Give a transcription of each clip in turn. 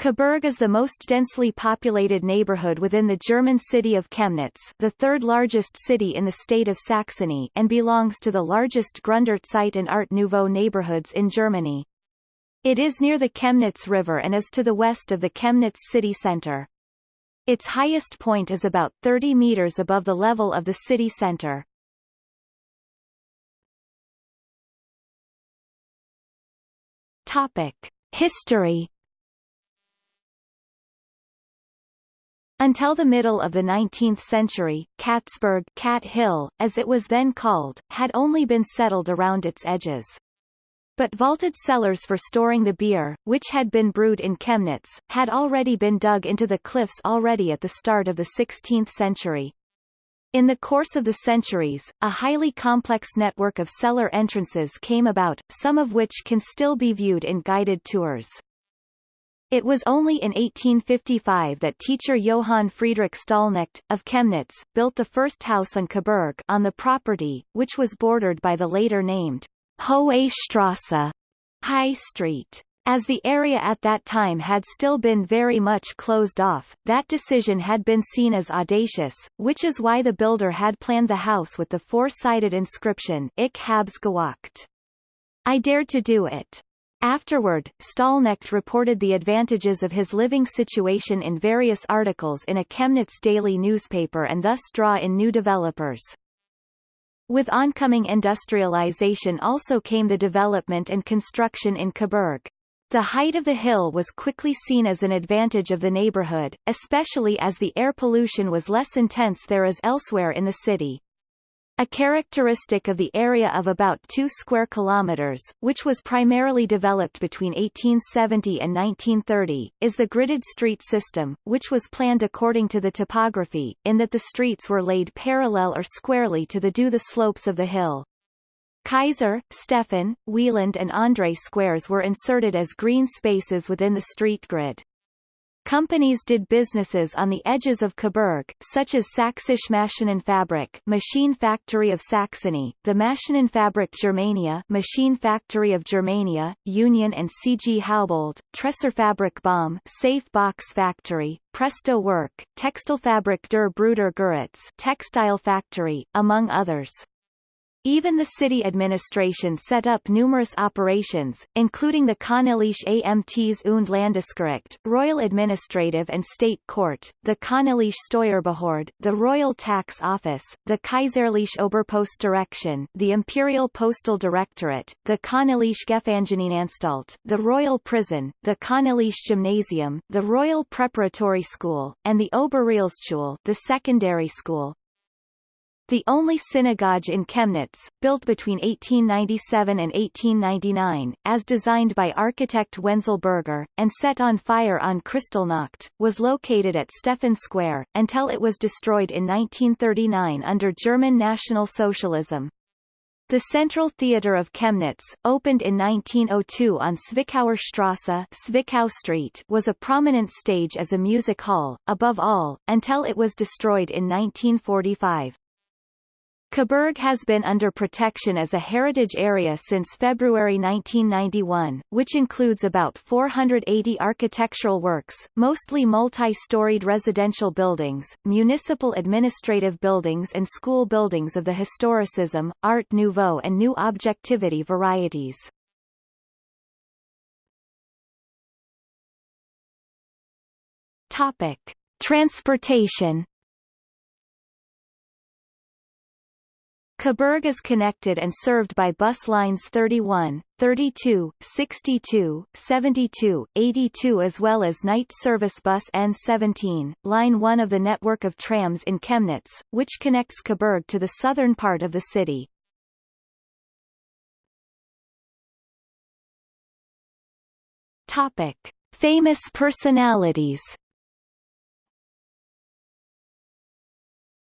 Kaßberg is the most densely populated neighborhood within the German city of Chemnitz the third largest city in the state of Saxony and belongs to the largest Gründerzeit and Art Nouveau neighborhoods in Germany. It is near the Chemnitz River and is to the west of the Chemnitz city center. Its highest point is about 30 meters above the level of the city center. Topic. History Until the middle of the 19th century, Katzberg Cat Hill, as it was then called, had only been settled around its edges. But vaulted cellars for storing the beer, which had been brewed in Chemnitz, had already been dug into the cliffs already at the start of the 16th century. In the course of the centuries, a highly complex network of cellar entrances came about, some of which can still be viewed in guided tours. It was only in 1855 that teacher Johann Friedrich Stallknecht, of Chemnitz, built the first house on Kaßberg on the property, which was bordered by the later named Hohe Strasse, High Street. As the area at that time had still been very much closed off, that decision had been seen as audacious, which is why the builder had planned the house with the four-sided inscription Ich hab's gewagt. I dared to do it. Afterward, Stallknecht reported the advantages of his living situation in various articles in a Chemnitz daily newspaper and thus draw in new developers. With oncoming industrialization also came the development and construction in Kaßberg. The height of the hill was quickly seen as an advantage of the neighborhood, especially as the air pollution was less intense there as elsewhere in the city. A characteristic of the area of about 2 square kilometers, which was primarily developed between 1870 and 1930, is the gridded street system, which was planned according to the topography, in that the streets were laid parallel or squarely to the due the slopes of the hill. Kaiser, Stefan, Wieland and André squares were inserted as green spaces within the street grid. Companies did businesses on the edges of Kaßberg, such as Sächsische Maschinenfabrik Machine Factory of Saxony, the Maschinenfabrik Germania Machine Factory of Germania, Union and C.G. Haubold, Tresorfabrik Baum Safe Box Factory, Presto Work, Textilfabrik der Brüder Guritz Textile Factory, among others. Even the city administration set up numerous operations, including the Königliche Amts- und Landesgericht Royal Administrative and State Court, the Königliche Steuerbehörde the Royal Tax Office, the Kaiserliche Oberpostdirektion the Imperial Postal Directorate, the Königliche Gefangenenanstalt the Royal Prison, the Königliche Gymnasium the Royal Preparatory School, and the Oberrealschule the secondary school, the only synagogue in Chemnitz, built between 1897 and 1899, as designed by architect Wenzel Berger, and set on fire on Kristallnacht, was located at Stefan Square, until it was destroyed in 1939 under German National Socialism. The Central Theatre of Chemnitz, opened in 1902 on Zwickauer Strasse Zwickau Street, was a prominent stage as a music hall, above all, until it was destroyed in 1945. Kaßberg has been under protection as a heritage area since February 1991, which includes about 480 architectural works, mostly multi-storied residential buildings, municipal administrative buildings and school buildings of the historicism, Art Nouveau and New Objectivity varieties. Topic. Transportation Kaßberg is connected and served by bus lines 31, 32, 62, 72, 82 as well as night service bus N17, line 1 of the network of trams in Chemnitz, which connects Kaßberg to the southern part of the city. Topic. Famous personalities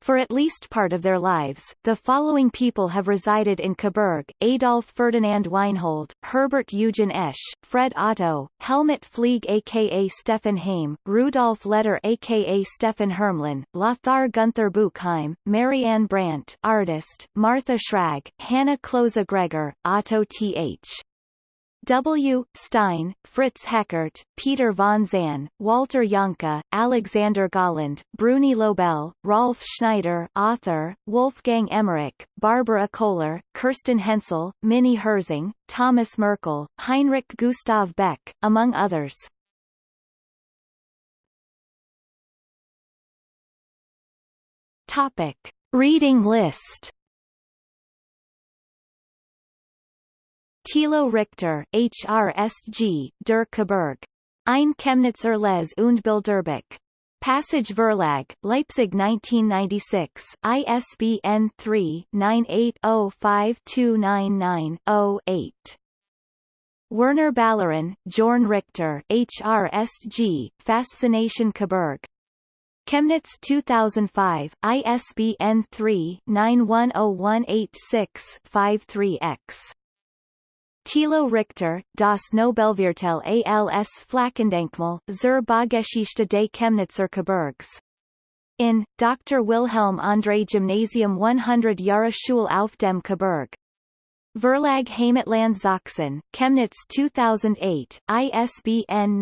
For at least part of their lives, the following people have resided in Kaßberg, Adolf Ferdinand Weinhold, Herbert Eugen Esch, Fred Otto, Helmut Flieg aka Stefan Heym, Rudolf Leder aka Stephan Hermlin, Lothar Gunther Buchheim, Marianne Brandt artist, Martha Schrag, Hannah Klose Gregor, Otto Th. W. Stein, Fritz Heckert, Peter von Zahn, Walter Janka, Alexander Golland, Bruni Löbel, Rolf Schneider author, Wolfgang Emmerich, Barbara Köhler, Kerstin Hensel, Minnie Herzing, Thomas Merkel, Heinrich Gustav Beck, among others. Topic. Reading list Thilo Richter, HRSG, Der Kaßberg. Ein Chemnitzer Les und Bilderbuch. Passage Verlag, Leipzig 1996, ISBN 3-98052990-8. Werner Ballerin, Jorn Richter, HRSG, Fascination Kaßberg. Chemnitz 2005, ISBN 3-910186-53-X. Thilo Richter, Das Nobelviertel als Flächendenkmal, zur Baugeschichte des Chemnitzer Kaßbergs. In, Dr. Wilhelm André Gymnasium 100 Jahre Schule auf dem Kaßberg. Verlag Heimatland Sachsen, Chemnitz 2008, ISBN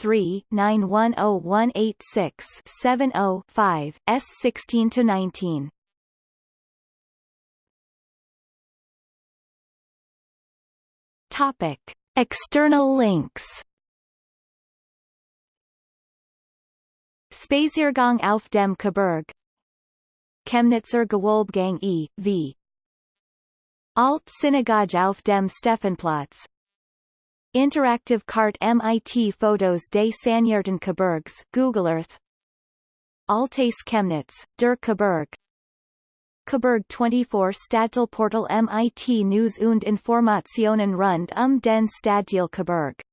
978-3-910186-70-5, S16-19. Topic. External links. Spaziergang auf dem Kaßberg. Chemnitzer Gewölbegang e.V. Alt Synagoge auf dem Stephanplatz. Interactive Cart MIT Photos des Kaßbergs Google Earth. Altes Chemnitz, der Kaßberg Kaßberg 24 Stadtteilportal MIT News und Informationen rund um den Stadtteil Kaßberg